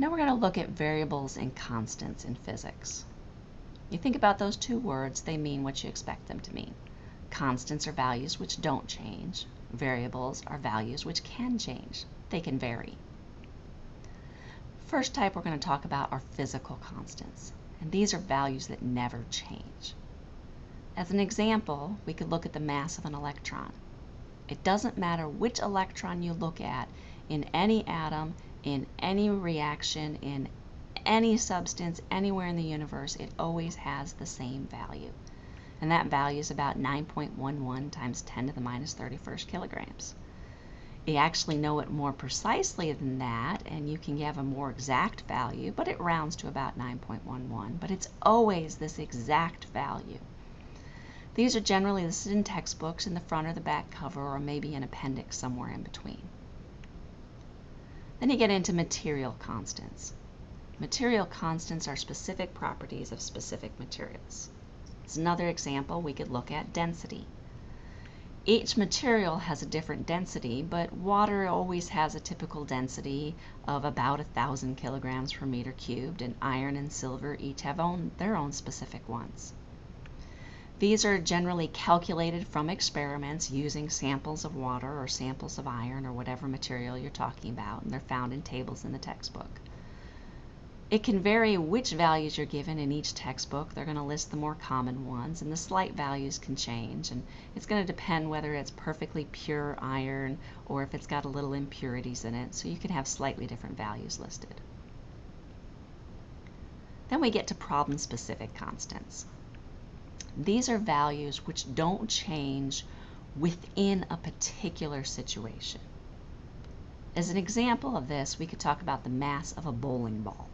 Now we're going to look at variables and constants in physics. You think about those two words, they mean what you expect them to mean. Constants are values which don't change. Variables are values which can change. They can vary. First type we're going to talk about are physical constants, and these are values that never change. As an example, we could look at the mass of an electron. It doesn't matter which electron you look at in any atom, in any reaction, in any substance, anywhere in the universe, it always has the same value. And that value is about 9.11 times 10 to the minus 31st kilograms. You actually know it more precisely than that, and you can have a more exact value, but it rounds to about 9.11. But it's always this exact value. These are generally listed in textbooks in the front or the back cover, or maybe an appendix somewhere in between. Then you get into material constants. Material constants are specific properties of specific materials. As another example, we could look at density. Each material has a different density, but water always has a typical density of about a thousand kilograms per meter cubed, and iron and silver each have own, their own specific ones. These are generally calculated from experiments using samples of water or samples of iron or whatever material you're talking about, and they're found in tables in the textbook. It can vary which values you're given in each textbook. They're going to list the more common ones, and the slight values can change. And it's going to depend whether it's perfectly pure iron or if it's got a little impurities in it. So you can have slightly different values listed. Then we get to problem-specific constants. These are values which don't change within a particular situation. As an example of this, we could talk about the mass of a bowling ball.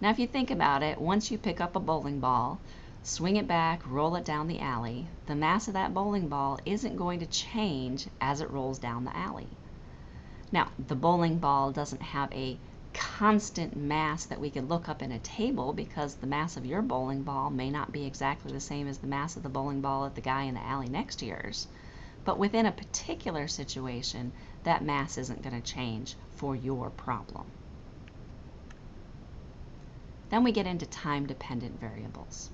Now, if you think about it, once you pick up a bowling ball, swing it back, roll it down the alley, the mass of that bowling ball isn't going to change as it rolls down the alley. Now, the bowling ball doesn't have a constant mass that we could look up in a table because the mass of your bowling ball may not be exactly the same as the mass of the bowling ball at the guy in the alley next to yours. But within a particular situation, that mass isn't going to change for your problem. Then we get into time-dependent variables.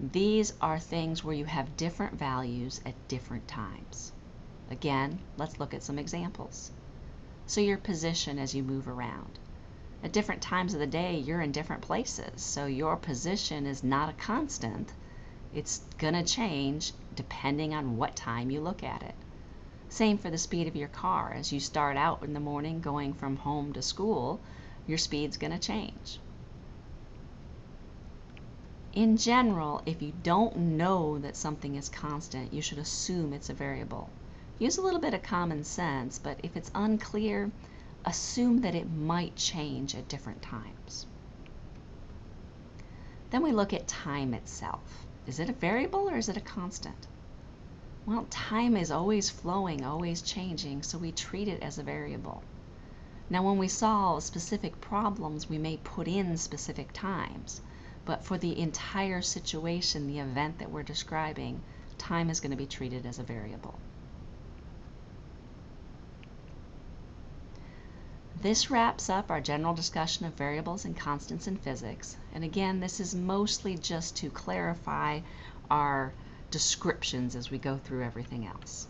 These are things where you have different values at different times. Again, let's look at some examples. So your position as you move around. At different times of the day, you're in different places, so your position is not a constant. It's going to change depending on what time you look at it. Same for the speed of your car. As you start out in the morning going from home to school, your speed's going to change. In general, if you don't know that something is constant, you should assume it's a variable. Use a little bit of common sense, but if it's unclear, assume that it might change at different times. Then we look at time itself. Is it a variable or is it a constant? Well, time is always flowing, always changing, so we treat it as a variable. Now, when we solve specific problems, we may put in specific times, but for the entire situation, the event that we're describing, time is going to be treated as a variable. This wraps up our general discussion of variables and constants in physics. And again, this is mostly just to clarify our descriptions as we go through everything else.